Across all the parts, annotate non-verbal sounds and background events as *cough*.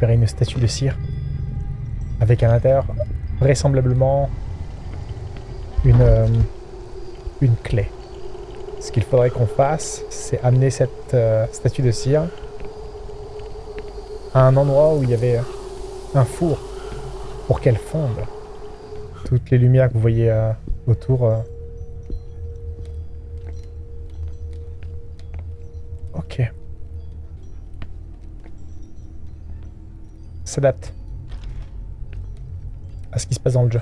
Une statue de cire. Avec à l'intérieur, vraisemblablement, une, euh, une clé. Ce qu'il faudrait qu'on fasse, c'est amener cette euh, statue de cire à un endroit où il y avait un four pour qu'elle fonde. Toutes les lumières que vous voyez euh, autour. S'adapte à ce qui se passe dans le jeu.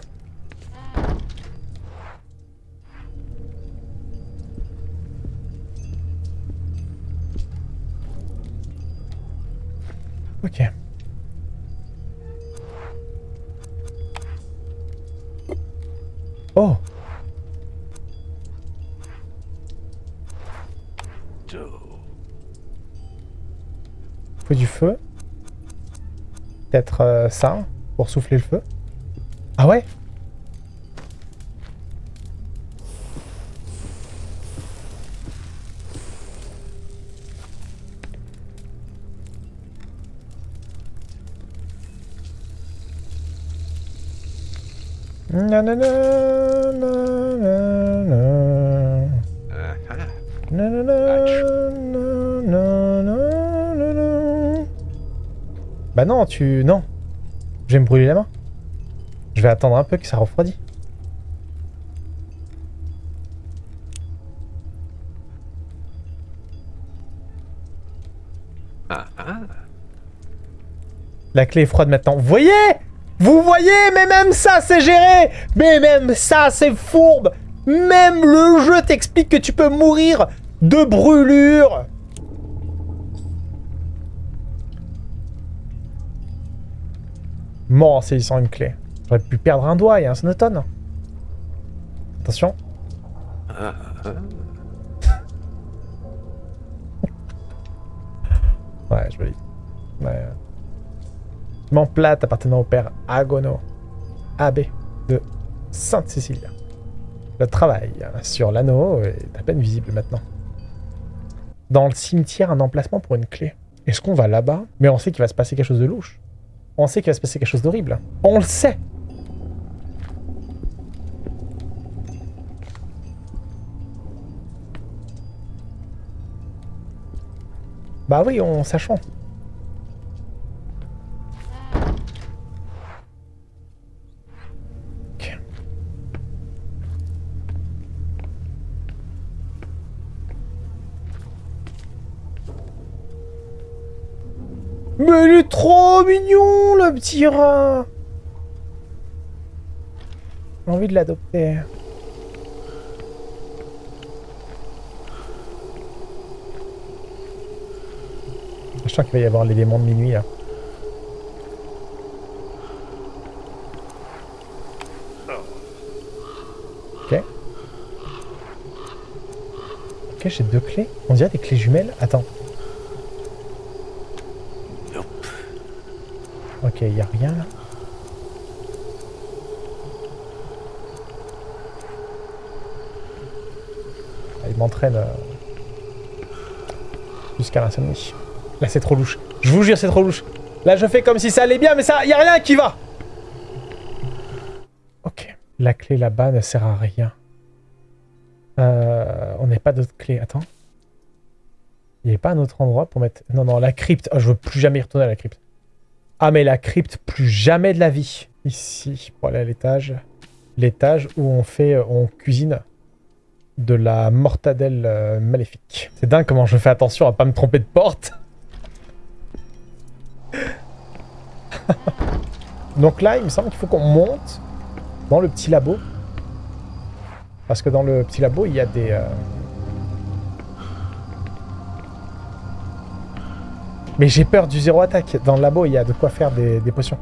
Peut-être euh, ça, pour souffler le feu. Ah ouais? Nanana, nanana. Nanana, nanana. Bah non, tu... Non. Je vais me brûler la main. Je vais attendre un peu que ça refroidit. Ah, ah. La clé est froide maintenant. Vous voyez Vous voyez Mais même ça, c'est géré Mais même ça, c'est fourbe Même le jeu t'explique que tu peux mourir de brûlure Mort en saisissant une clé. J'aurais pu perdre un doigt et un sonotone. Attention. Ah, *laughs* ah. Ouais, je valide. Ouais. Mon plate appartenant au père Agono, abbé de Sainte-Cécilia. Le travail sur l'anneau est à peine visible maintenant. Dans le cimetière, un emplacement pour une clé. Est-ce qu'on va là-bas? Mais on sait qu'il va se passer quelque chose de louche. On sait qu'il va se passer quelque chose d'horrible. On le sait Bah oui, on sachant. Mignon, le petit rat J'ai envie de l'adopter. Je sens qu'il va y avoir démons de minuit, là. Ok. Ok, j'ai deux clés. On dirait des clés jumelles. Attends. Ok, il a rien là. Ah, Il m'entraîne euh, jusqu'à l'insomnie. Là, c'est trop louche. Je vous jure, c'est trop louche. Là, je fais comme si ça allait bien, mais ça, y a rien qui va. Ok. La clé là-bas ne sert à rien. Euh, on n'a pas d'autre clé. Attends. Il n'y avait pas un autre endroit pour mettre... Non, non, la crypte. Oh, je veux plus jamais y retourner à la crypte. Ah, mais la crypte, plus jamais de la vie. Ici, pour aller à l'étage. L'étage où on fait... euh, On cuisine de la mortadelle euh, maléfique. C'est dingue comment je fais attention à pas me tromper de porte. *laughs* Donc là, il me semble qu'il faut qu'on monte dans le petit labo. Parce que dans le petit labo, il y a des... euh, Mais j'ai peur du zéro attaque. Dans le labo, il y a de quoi faire des, potions.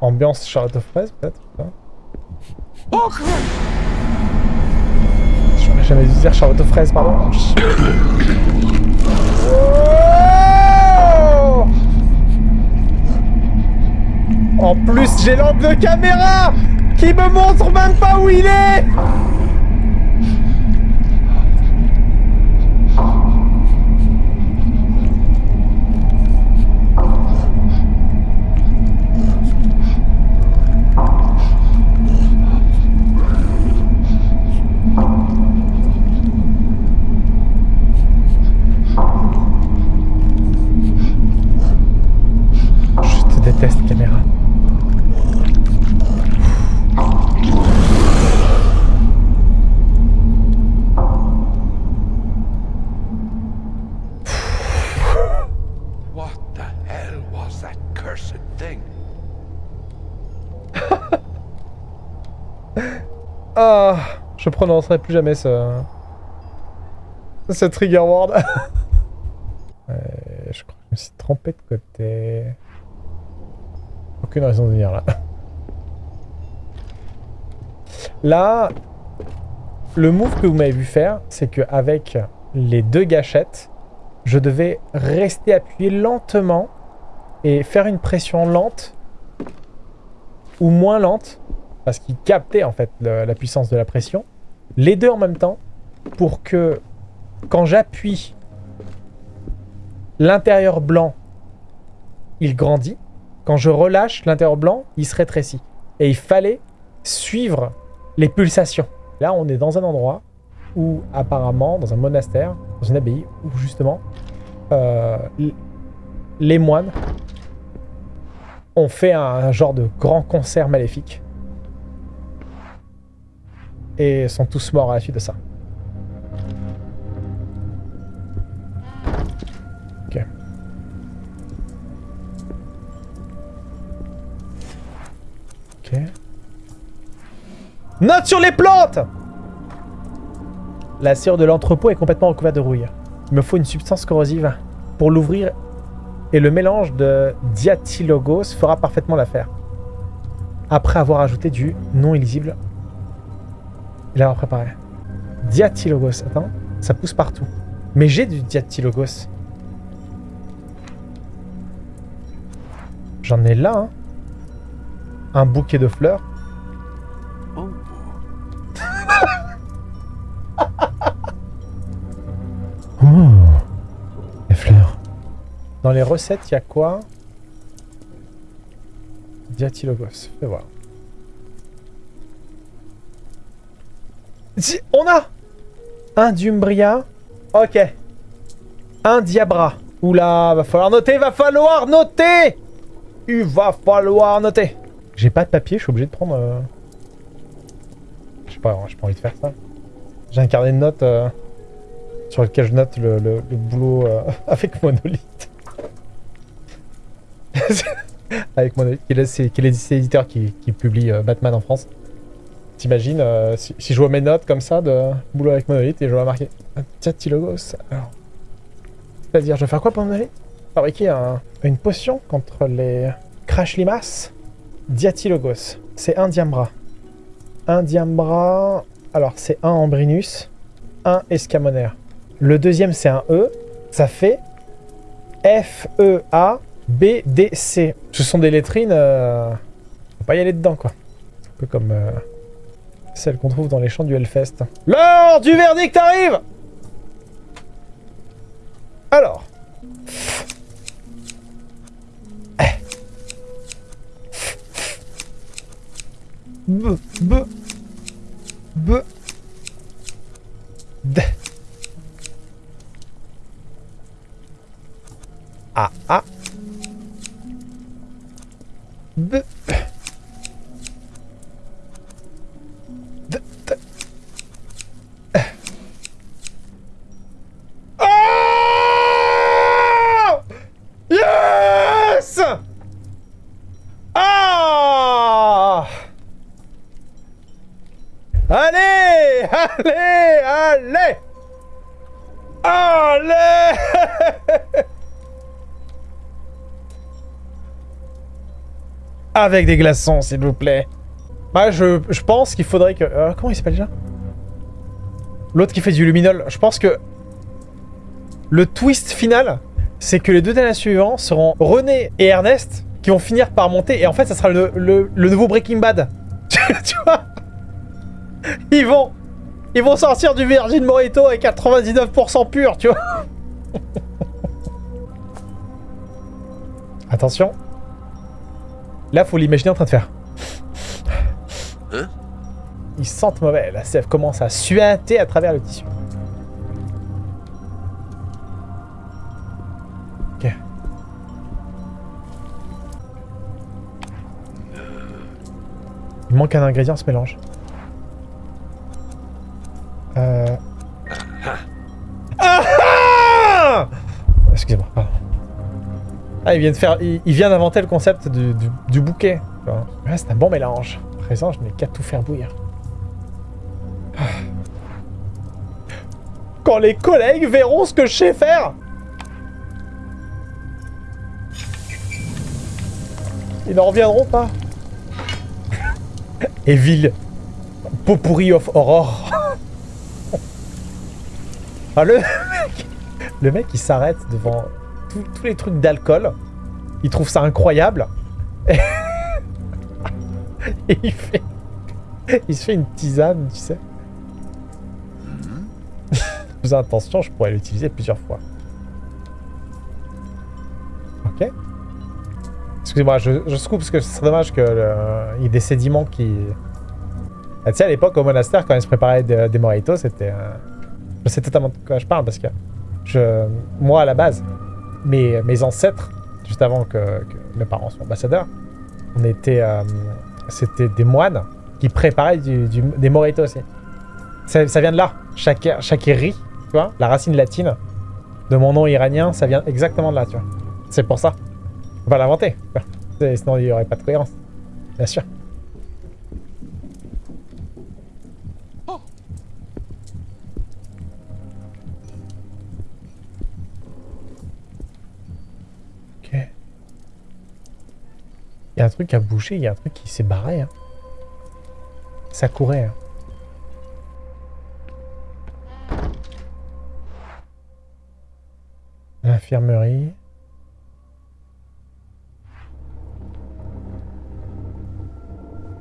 Ambiance charlotte fraises, peut-être pas. J'aurais jamais dû dire charlotte aux fraises, pardon. En plus, j'ai l'angle de caméra qui me montre même pas où il est je prononcerai plus jamais ce... Ce trigger word. *laughs* Je crois que je me suis trompé de côté. Aucune raison de venir là. Là, le move que vous m'avez vu faire, c'est qu'avec les deux gâchettes, je devais rester appuyé lentement et faire une pression lente ou moins lente parce qu'il captait en fait la puissance de la pression, les deux en même temps, pour que quand j'appuie, l'intérieur blanc, il grandit. Quand je relâche, l'intérieur blanc, il se rétrécit. Et il fallait suivre les pulsations. Là, on est dans un endroit où, apparemment, dans un monastère, dans une abbaye, où justement, euh, les moines ont fait un genre de grand concert maléfique sont tous morts à la suite de ça. Ok. Ok. Note sur les plantes La cire de l'entrepôt est complètement recouverte de rouille. Il me faut une substance corrosive pour l'ouvrir et le mélange de diathylogos fera parfaitement l'affaire. Après avoir ajouté du non illisible il a préparé. Diathylogos, attends, ça pousse partout. Mais j'ai du diathylogos. J'en ai là, hein. Un bouquet de fleurs. Oh, *laughs* Oh, les fleurs. Dans les recettes, il y a quoi? Diathylogos, fais voir. On a un Dumbria. Ok. Un Diabra. Oula, va falloir noter, va falloir noter Il va falloir noter. J'ai pas de papier, je suis obligé de prendre... euh, Je sais pas, j'ai pas envie de faire ça. J'ai un carnet de notes euh, sur lequel je note le, le- boulot euh, *laughs* avec Monolith. *laughs* avec Monolith, qui est, l'éditeur qui, publie Batman en France. T'imagines, euh, si, je vois mes notes comme ça de boulot avec Monolith et je vois marqué Diathylogos, alors. C'est-à-dire, je vais faire quoi pour Monolith? Fabriquer un- une potion contre les Crash Limaces Diathylogos. C'est un Diambra. Un Diambra. Alors, c'est un Ambrinus, un Escamonaire. Le deuxième, c'est un E. Ça fait F-E-A. B-D-C. Ce sont des lettrines. euh, Faut pas y aller dedans, quoi. Un peu comme euh, celle qu'on trouve dans les champs du Hellfest. L'heure du verdict arrive Alors. B, B, B, D. A, A. B. Avec des glaçons, s'il vous plaît. Bah, je, pense qu'il faudrait que... euh, comment il s'appelle déjà? L'autre qui fait du luminol. Je pense que... Le twist final, c'est que les deux derniers suivants seront René et Ernest qui vont finir par monter. Et en fait, ça sera le, nouveau Breaking Bad. *laughs* tu vois? Ils vont... Ils vont sortir du Virgin Mojito avec 99% pur, tu vois? *laughs* Attention. Là, faut l'imaginer en train de faire. Hein Ils sentent mauvais. La sève commence à suinter à travers le tissu. Ok. Il manque un ingrédient, ce mélange. Ah, il vient de faire, il, vient d'inventer le concept du, bouquet. Ouais, c'est un bon mélange. À présent, je n'ai qu'à tout faire bouillir. Ah. Quand les collègues verront ce que je sais faire Ils n'en reviendront pas. *laughs* Evil. Potpourri of Horror. *laughs* Ah, le *laughs* mec, le mec, il s'arrête devant tous- tous les trucs d'alcool. Il trouve ça incroyable. *laughs* Et, il fait... Il se fait une tisane, tu sais. Plus attention, je pourrais l'utiliser plusieurs fois. Ok. Excusez-moi, je, je scoop parce que ce serait dommage qu'il y ait des sédiments qui... Ah, tu sais, à l'époque, au monastère, quand ils se préparaient des, des mojitos, c'était... euh, Je sais totalement de quoi je parle parce que je, moi, à la base, mes, mes ancêtres, juste avant que, mes parents soient ambassadeurs, on était, euh, c'était des moines qui préparaient des mojitos aussi. Ça, vient de là. Chaque, shakiri, tu vois, la racine latine de mon nom iranien, ça vient exactement de là, tu vois. C'est pour ça. On va l'inventer. Sinon, il n'y aurait pas de cohérence. Bien sûr. Un truc a bougé, il y a un truc qui s'est barré. hein. Ça courait. hein. L'infirmerie.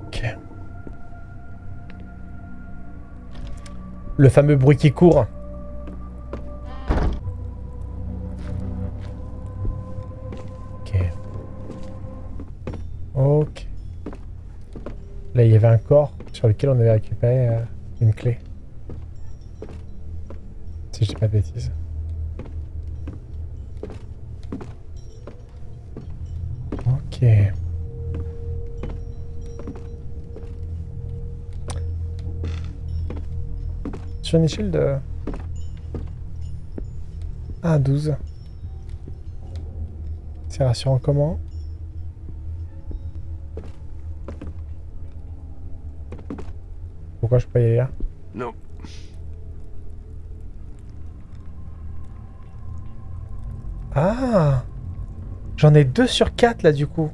Ok. Le fameux bruit qui court. Sur lequel on avait récupéré euh, une clé. Si je dis pas de bêtises. Ok. Sur une échelle de 1 à 12. C'est rassurant comment Pourquoi je peux y aller là No. Ah J'en ai 2 sur 4 là du coup.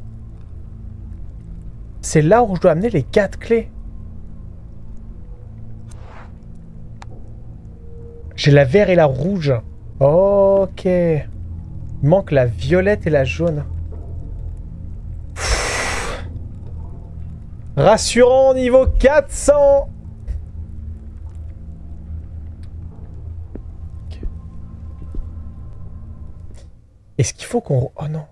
C'est là où je dois amener les 4 clés. J'ai la vert et la rouge. Ok. Il manque la violette et la jaune. Rassurant niveau 400 Est-ce qu'il faut qu'on... Oh non.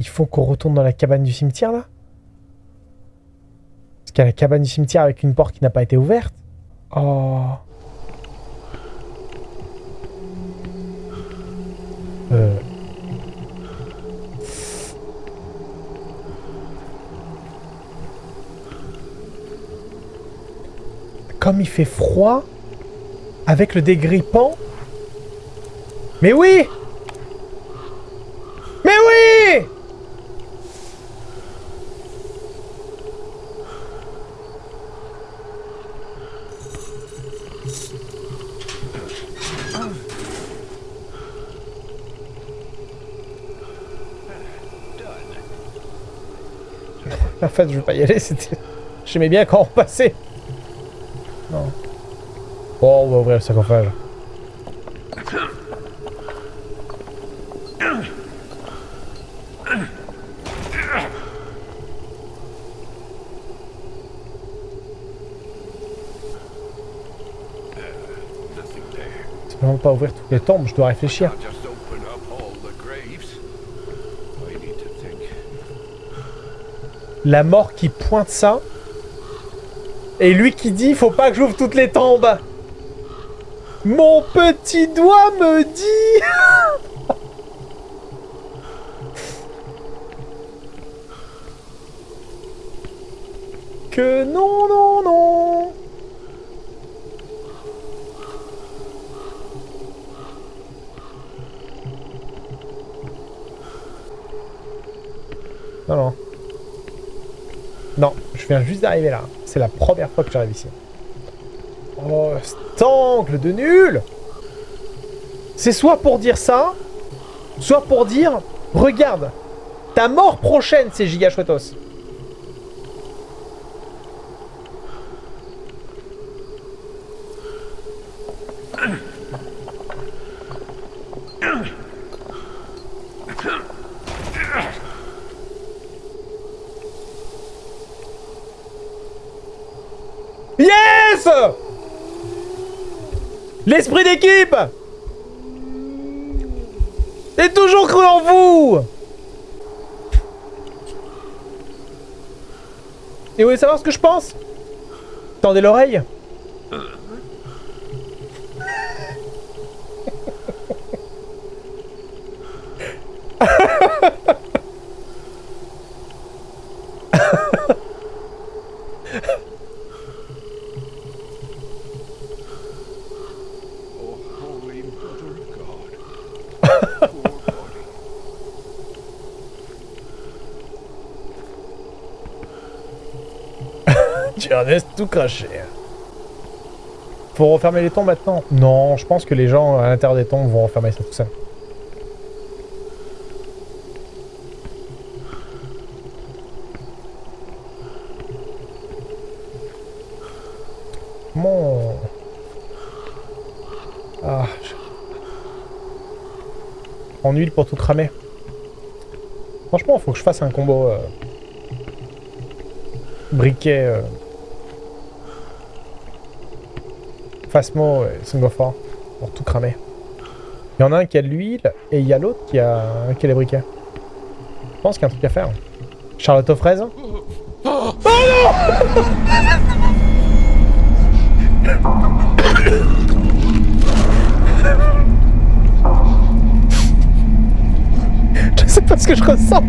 Il faut qu'on retourne dans la cabane du cimetière là? Parce qu'il y a la cabane du cimetière avec une porte qui n'a pas été ouverte. Oh. Euh. Comme il fait froid, avec le dégrippant. Mais oui Mais oui En fait, je veux pas y aller, c'était... J'aimais bien quand on passait. Non. Bon, on va ouvrir le sarcophage. Pas ouvrir toutes les tombes, je dois réfléchir. La mort qui pointe ça. Et lui qui dit faut pas que j'ouvre toutes les tombes. Mon petit doigt me dit *laughs* je viens juste d'arriver là. C'est la première fois que j'arrive ici. Oh, cet angle de nul C'est soit pour dire ça, soit pour dire, regarde, ta mort prochaine, c'est giga chouettos. L'esprit d'équipe J'ai toujours cru en vous. Et vous voulez savoir ce que je pense? Tendez l'oreille Laisses tout craché. Faut refermer les tombes maintenant Non, je pense que les gens à l'intérieur des tombes vont refermer ça tout seul. Mon... Ah... En huile pour tout cramer. Franchement, faut que je fasse un combo... euh, Briquet... euh, Phasmo et Singofort pour tout cramer. Il y en a un qui a de l'huile et il y a l'autre qui a, qui a les briquets. Je pense qu'il y a un truc à faire. Charlotte aux fraises Je sais pas ce que je ressens.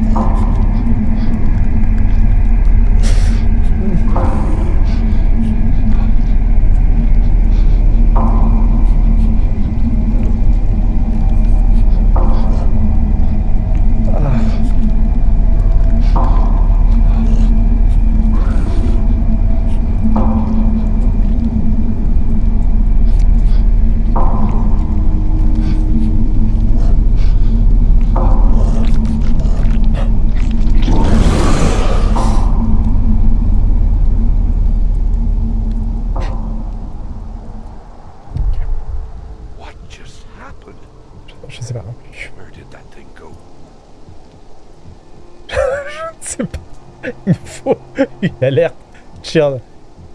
Une alerte. Char-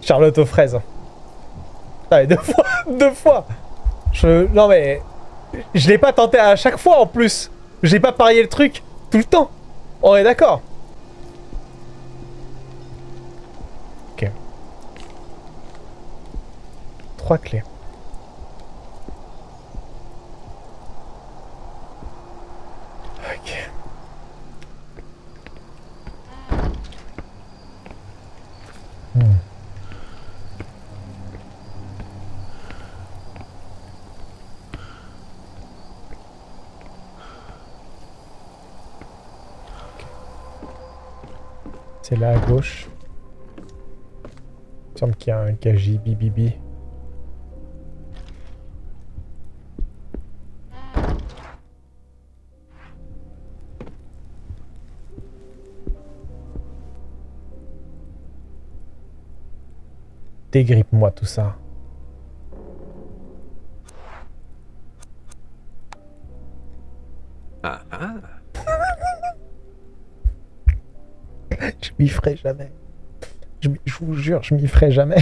Charlotte aux fraises. Allez, deux *laughs* fois, deux fois. Je, non mais, je l'ai pas tenté à chaque fois en plus. J'ai pas parié le truc tout le temps. On est d'accord. Ok. Trois clés. Ok. Hmm. C'est là à gauche. Il semble qu'il y a un KJ bibibi. Dégrippe-moi tout ça. M'y ferai jamais. Je, vous jure, je m'y ferai jamais. *laughs*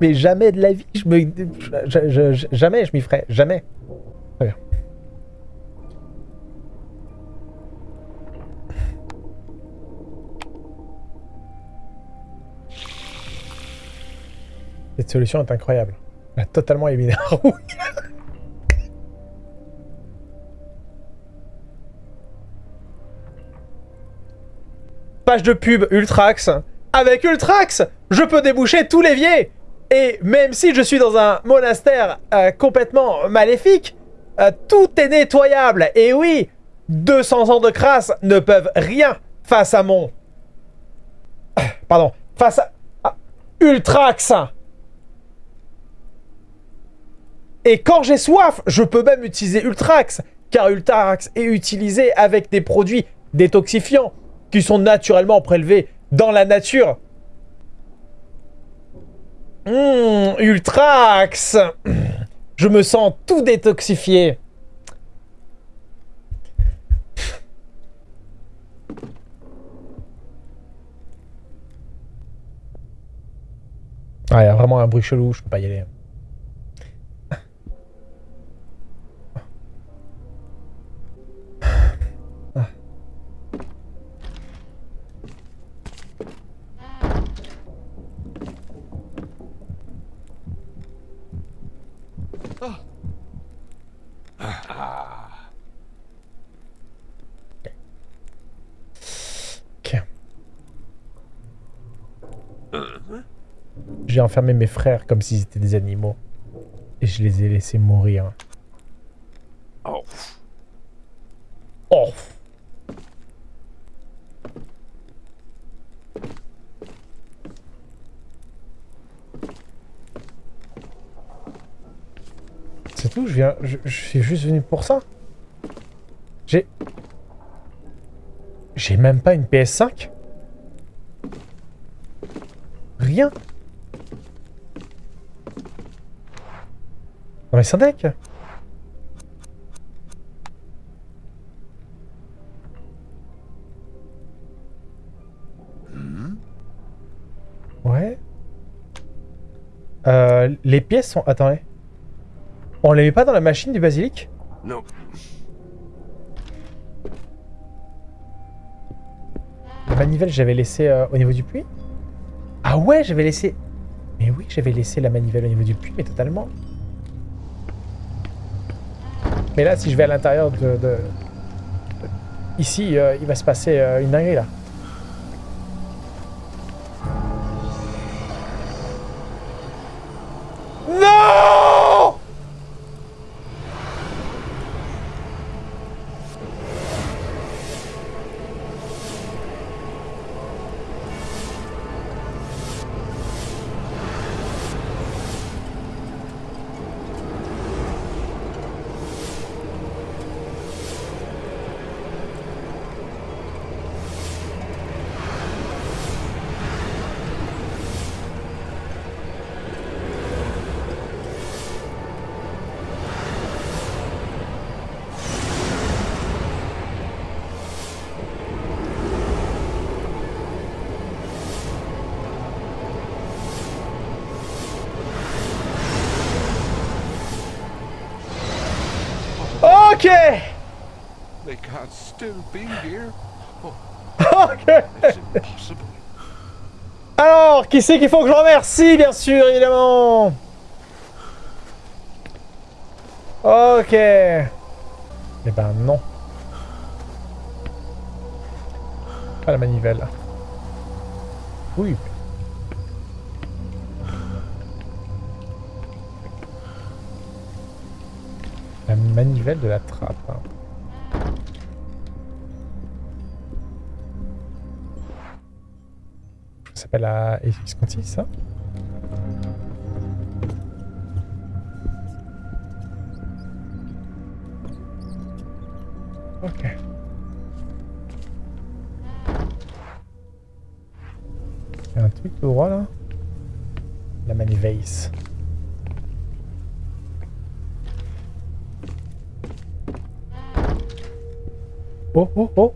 Mais jamais de la vie. Je me, jamais je m'y ferai. Jamais. Très bien. Cette solution est incroyable. A totalement éliminé. *laughs* De pub Ultrax. Avec Ultrax, je peux déboucher tout l'évier. Et même si je suis dans un monastère euh, complètement maléfique, euh, tout est nettoyable. Et oui, 200 ans de crasse ne peuvent rien face à mon... *coughs* Pardon, face à Ultrax. Et quand j'ai soif, je peux même utiliser Ultrax, car Ultrax est utilisé avec des produits détoxifiants qui sont naturellement prélevés dans la nature. Hum, Ultrax Je me sens tout détoxifié. Ah, il y a vraiment un bruit chelou, je peux pas y aller. J'ai enfermé mes frères comme s'ils étaient des animaux. Et je les ai laissés mourir. Oh, Oh C'est tout, je suis juste venu pour ça. J'ai. J'ai même pas une PS5 Rien Non mais c'est un deck Ouais. Euh, les pièces sont... Attendez. On les met pas dans la machine du basilic? No. La manivelle, j'avais laissé euh, au niveau du puits? Ah ouais, j'avais laissé... Mais oui, j'avais laissé la manivelle au niveau du puits, mais totalement. Mais là, si je vais à l'intérieur de, de- Ici, euh, il va se passer euh, une dinguerie, là. C'est qu'il faut que je remercie, bien sûr, évidemment Ok. Eh ben non. Pas la manivelle. Oui. La manivelle de la trappe. S'appelle la Visconti, ça Ok. Il y a un truc tout droit là La manivelle. Oh oh oh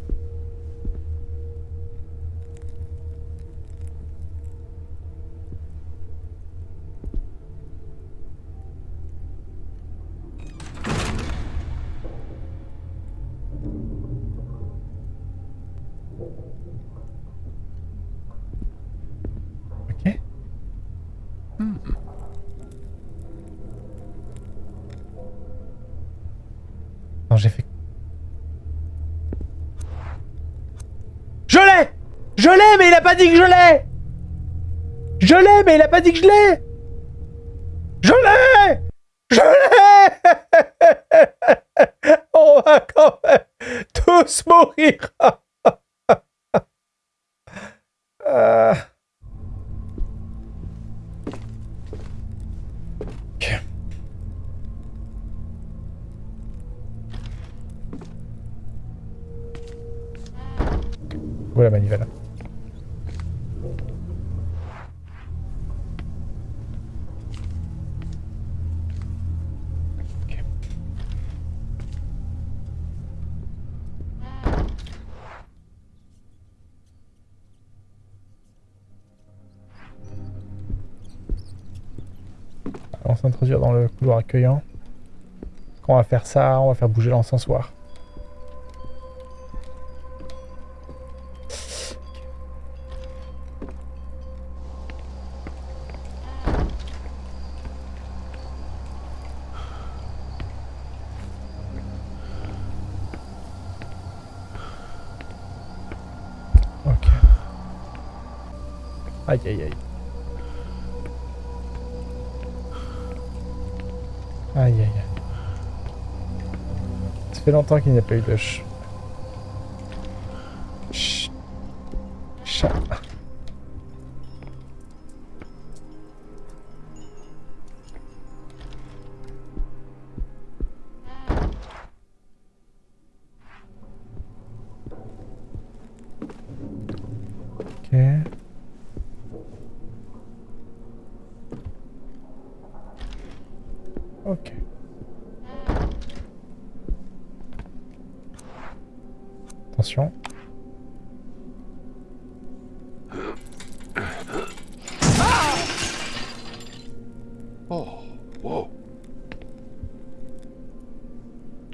Je l'ai, mais il a pas dit que je l'ai Je l'ai, mais il a pas dit que je l'ai. Je l'ai. Je l'ai. *laughs* On va quand même tous mourir couloir accueillant. On va faire ça, on va faire bouger l'encensoir. Longtemps qu'il n'y a pas eu de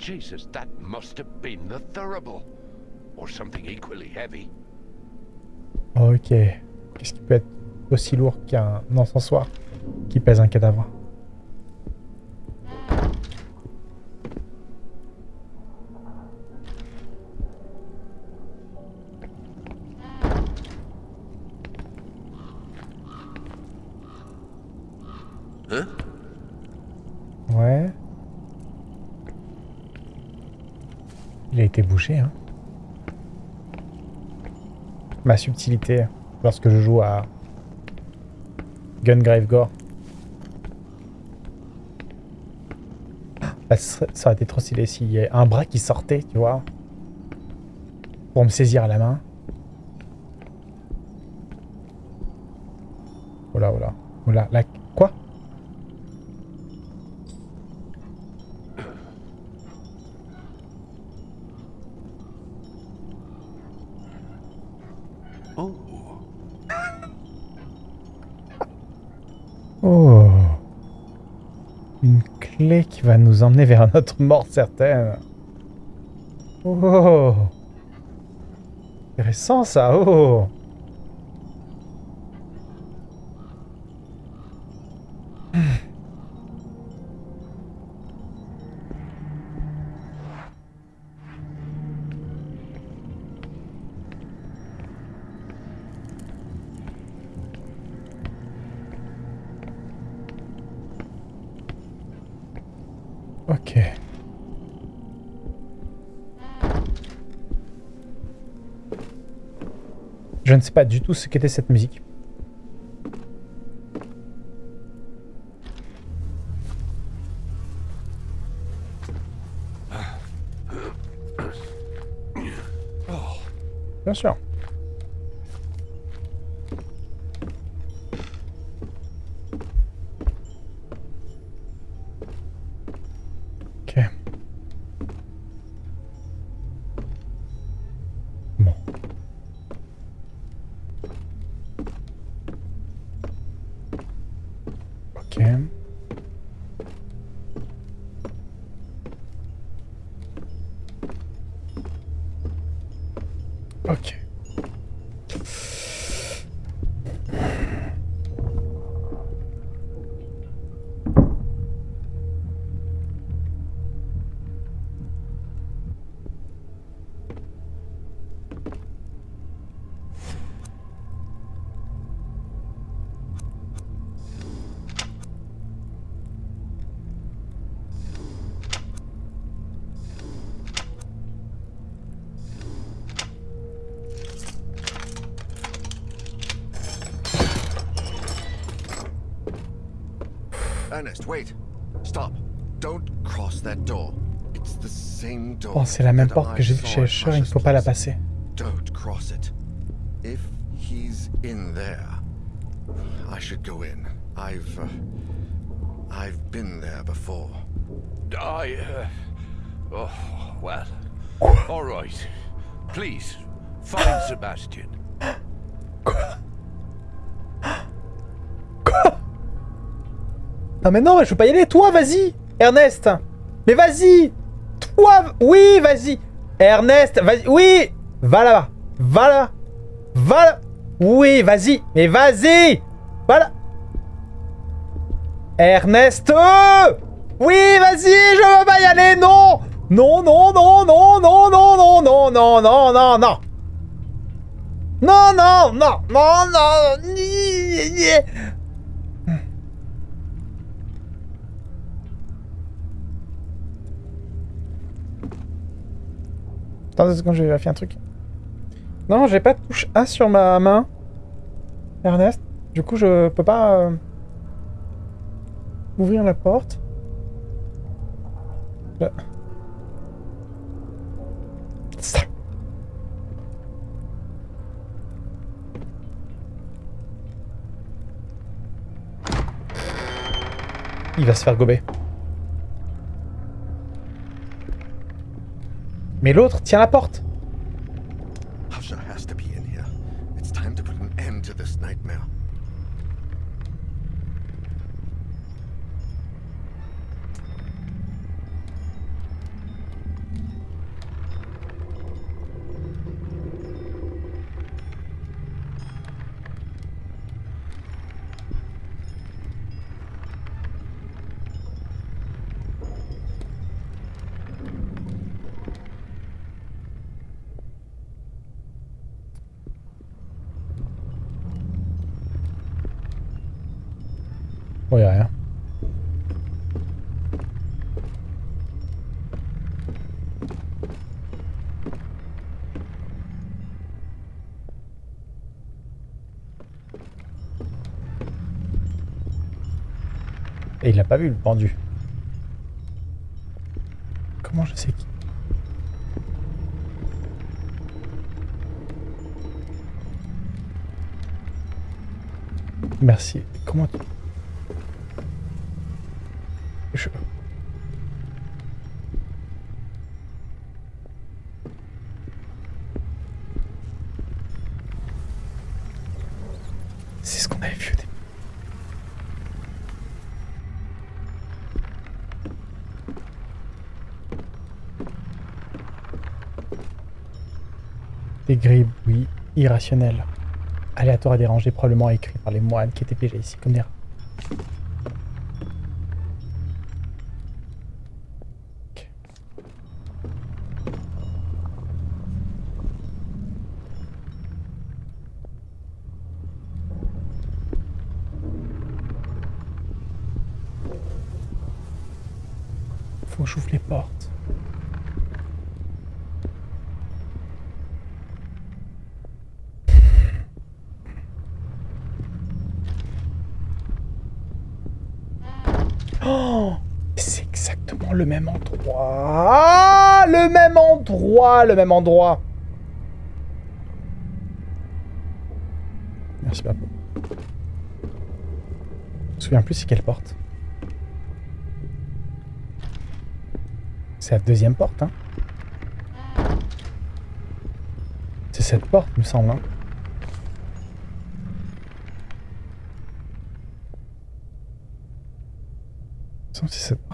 Jesus, that must have been the Thurible. Or something equally heavy. Ok. Qu'est-ce qui peut être aussi lourd qu'un encensoir qui pèse un cadavre? Subtilité lorsque je joue à Gungrave Gore. Ça aurait été trop stylé s'il y avait un bras qui sortait, tu vois. Pour me saisir à la main. Oh là, oh là. Oh là, là. Quoi Oh, Oh. Une qui va nous emmener vers notre mort certaine. Oh. Intéressant ça. Oh. Sais pas du tout ce qu'était cette musique. Bien sûr. Ernest, wait. Stop. Don't cross that door. It's the same door. Oh, c'est la même porte que I j'ai vue chez at il ne faut pas la passer. Don't cross it. If he's in there, I should go in. I've uh, I've been there before. I, uh... Oh, well. All right. Please, find Sebastian. Non mais non, je veux pas y aller. Toi, vas-y Ernest Mais vas-y Toi Oui, vas-y Ernest, vas-y Oui Va là-bas Va là Va là Oui, vas-y Mais vas-y Va là Ernest Oui, vas-y Je veux pas y aller Non Non, non, non, non, non, non, non, non, non, non, non, non Non, non, non, non, non Attends deux secondes, je vais vérifier un truc. Non, j'ai pas de touche A sur ma main. Ernest. Du coup, je peux pas... euh, ouvrir la porte. Je- Ça. Il va se faire gober. Mais l'autre tient la porte. Husher has to be in here. It's time to put an end to this nightmare. Oh, y'a rien. Et il l'a pas vu le pendu. Comment je sais qui Merci. Comment tu... Je... C'est ce qu'on avait vu au début. Des grilles, oui, irrationnelles. Aléatoires et dérangés, probablement écrits par les moines qui étaient piégés ici comme des. Ok. Faut que j'ouvre les portes. Oh C'est exactement le même endroit. Le même endroit Le même endroit Merci Papa. Je me souviens plus c'est quelle porte. C'est la deuxième porte, hein C'est cette porte, me semble, hein c'est cette porte.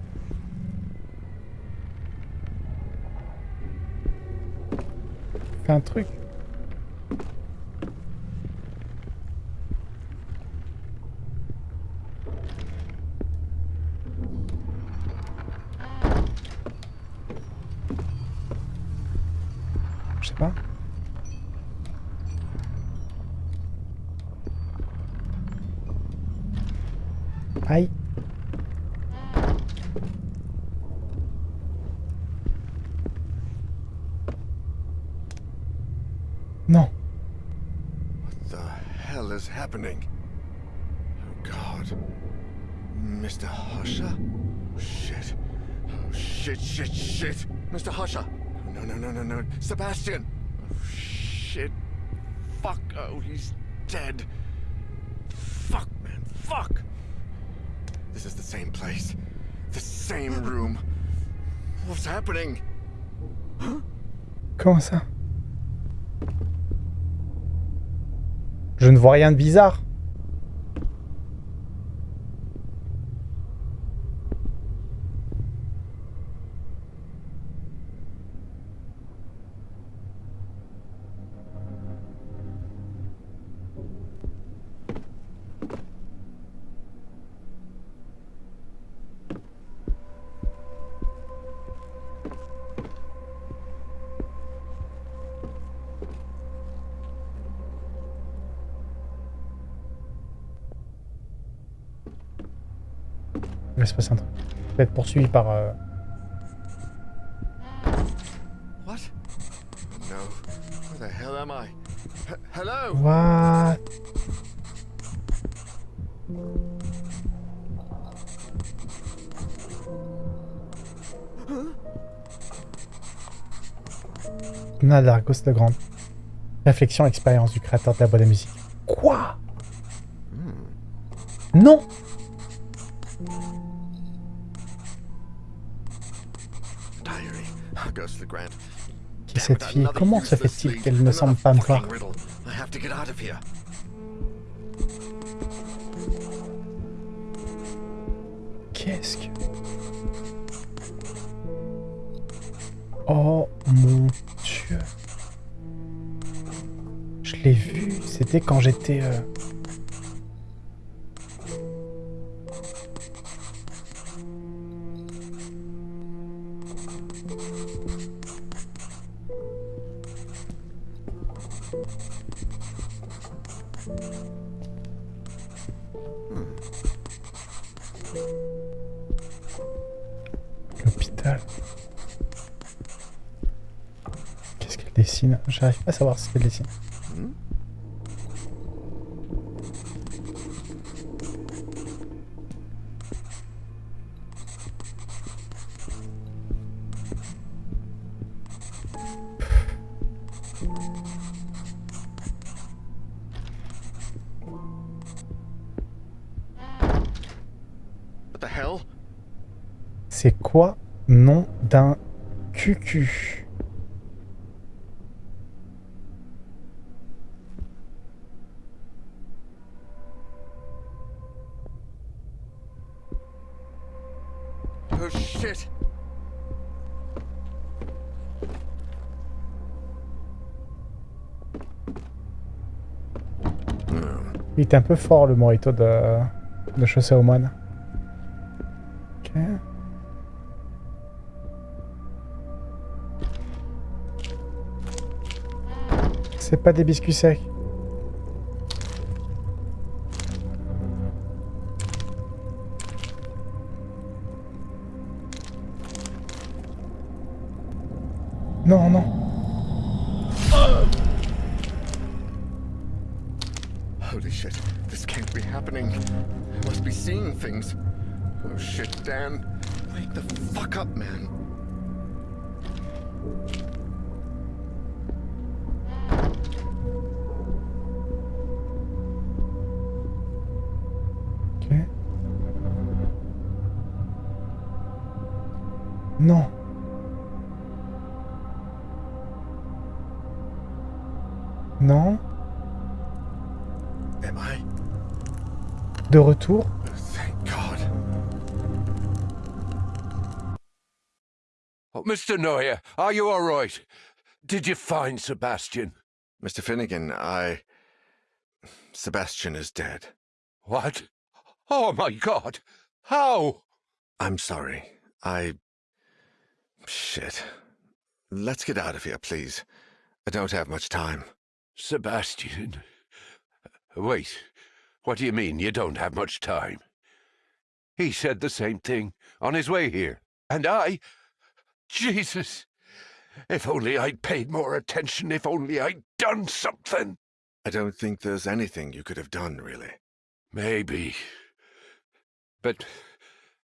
un truc. Happening? Oh God. Mr. Husher? Shit. Oh shit, shit, shit. Mr. Husher. No, no, no, no, no. Sebastian. Oh shit. Fuck. Oh, he's dead. Fuck, man. Fuck. This is the same place. The same room. What's happening? Huh? Comment ça Je ne vois rien de bizarre. Se passer un truc. Je vais être poursuivi par... euh, What? No. Where the hell am I? H- hello? What? Nadargos de Grande. Réflexion, expérience du créateur de la boîte de musique. Cette fille Comment se fait-il qu'elle ne semble pas me voir. Qu'est-ce que... Oh mon dieu. Je l'ai vu, c'était quand j'étais... euh, savoir ce qu'elle dessine. What the hell? C'est quoi nom d'un cucu? Oh shit! Il était un peu fort le morito de, de chaussée aux moines. Ok. C'est pas des biscuits secs. Oh, Mr. Neuer, are you all right? Did you find Sebastian? Mr. Finnegan, I. Sebastian is dead. What? Oh my god! How? I'm sorry. I. Shit. Let's get out of here, please. I don't have much time. Sebastian. Wait. What do you mean you don't have much time? He said the same thing on his way here. And I. Jesus! If only I'd paid more attention, if only I'd done something. I don't think there's anything you could have done, really. Maybe. But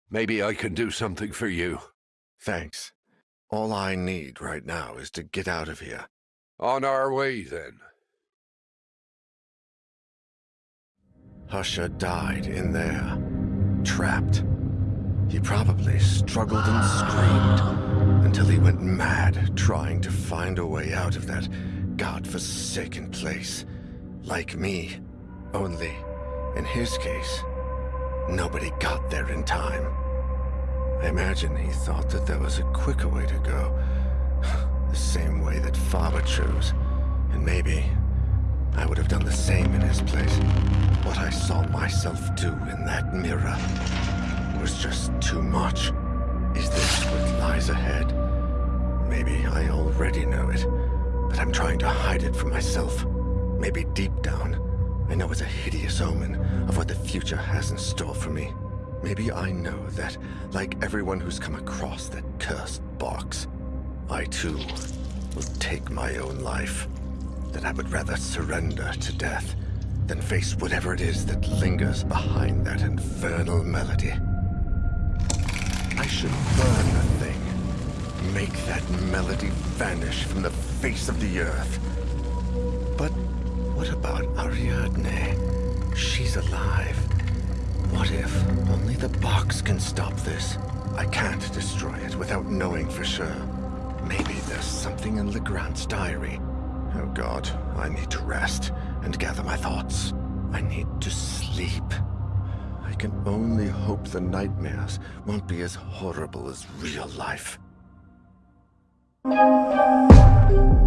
maybe I can do something for you. Thanks. All I need right now is to get out of here. On our way, then. Husha died in there, trapped. He probably struggled and screamed until he went mad trying to find a way out of that godforsaken place. Like me, only, in his case, nobody got there in time. I imagine he thought that there was a quicker way to go. *sighs* the same way that Faber chose. And maybe I would have done the same in his place. What I saw myself do in that mirror was just too much. Is this what lies ahead? Maybe I already know it, but I'm trying to hide it from myself. Maybe deep down, I know it's a hideous omen of what the future has in store for me. Maybe I know that, like everyone who's come across that cursed box, I too will take my own life. That I would rather surrender to death than face whatever it is that lingers behind that infernal melody. I should burn the thing. Make that melody vanish from the face of the earth. But what about Ariadne? She's alive. What if only the box can stop this? I can't destroy it without knowing for sure. Maybe there's something in Legrand's diary. Oh god, I need to rest and gather my thoughts. I need to sleep. I can only hope the nightmares won't be as horrible as real life. Thank you.